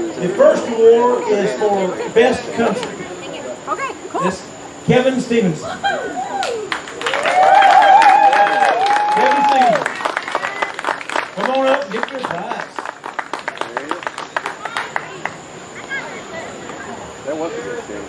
The first award is for Best Country. Okay, cool. That's Kevin Stevenson. Kevin Stevenson. Come on up get your prize. That was a good thing.